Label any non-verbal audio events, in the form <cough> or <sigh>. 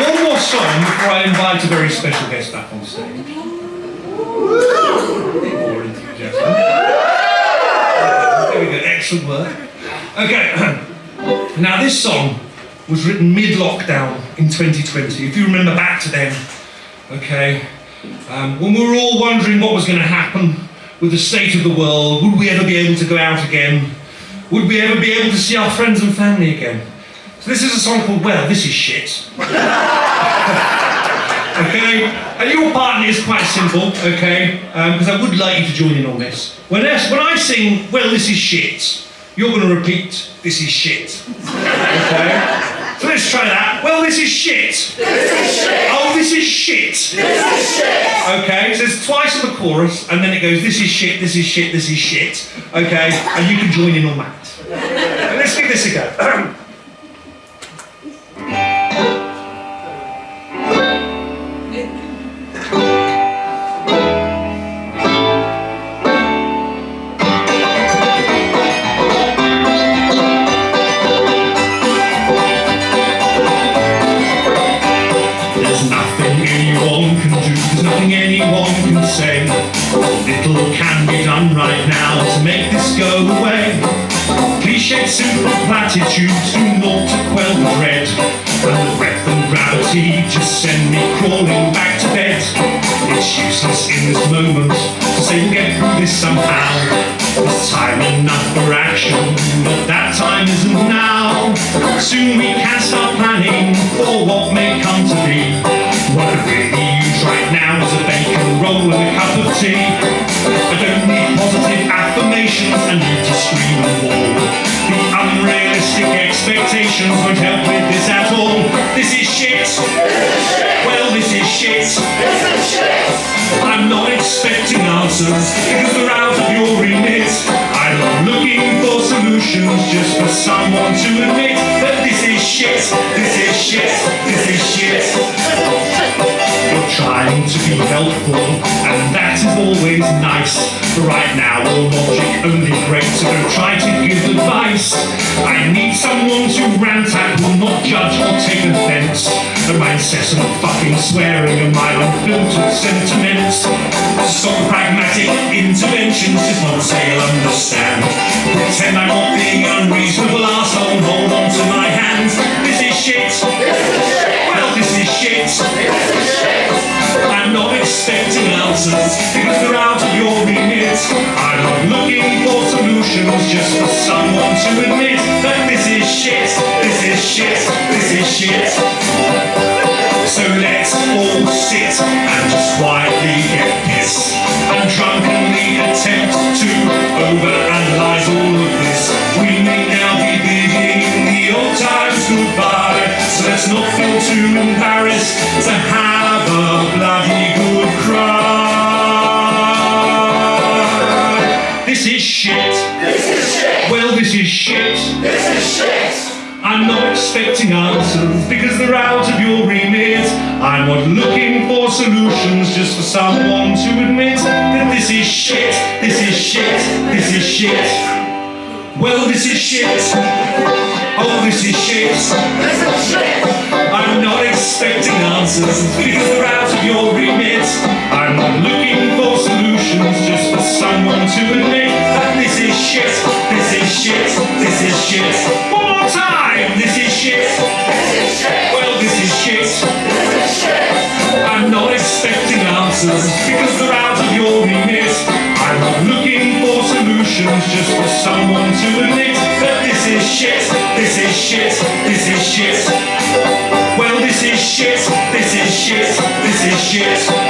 one more song before I invite a very special guest back on stage. There we go, excellent work. Okay, <clears throat> now this song was written mid-lockdown in 2020. If you remember back to then, okay, um, when we were all wondering what was going to happen with the state of the world, would we ever be able to go out again? Would we ever be able to see our friends and family again? So this is a song called Well, This Is Shit. <laughs> okay? And your part is quite simple, okay? Um, because I would like you to join in on this. When I, when I sing, Well, This Is Shit, you're going to repeat, This is shit. Okay? So let's try that. Well, this is shit. This is shit. Oh, this is shit. This is shit. Okay, so it's twice on the chorus, and then it goes, this is shit, this is shit, this is shit. Okay, and you can join in on that. let's give this a go. <clears throat> say. Little can be done right now to make this go away. Cliched simple platitudes do naught to quell the dread. And the breath and gravity just send me crawling back to bed. It's useless in this moment to say we'll get through this somehow. There's time enough for action, but that time isn't now. Soon we can start planning for what may come to be. Expectations won't help with this at all. This is shit. This is shit. Well, this is shit. This is shit. I'm not expecting answers because they're out of your remit. I'm not looking for solutions just for someone to admit that this is shit, this is shit, this is shit. You're trying to be helpful, is always nice. But right now, all logic only breaks, so don't try to give advice. I need someone to rant at, will not judge or take offense. At my incessant fucking swearing and my unfiltered sentiments. Stop pragmatic interventions, just not say I'll understand. Pretend I'm not being unreasonable arsehole, hold on to my hands. This is shit. I'm not looking for solutions just for someone to admit that this is shit, this is shit, this is shit. So let's all sit and just quietly is shit. This is shit. I'm not expecting answers because they're out of your remit. I'm not looking for solutions just for someone to admit that this is shit, this is shit, this is shit. Well, this is shit. Oh, this is shit. This is shit. I'm not expecting answers because they're out of your remit. I'm not looking for solutions just for someone to admit that this is shit, is shit, this is shit. One more time, this is shit. This is shit. Well, this is shit. This is shit. I'm not expecting answers because they're out of your remit. I'm not looking for solutions just for someone to admit that this is shit, this is shit, this is shit. Well, this is shit, this is shit, this is shit.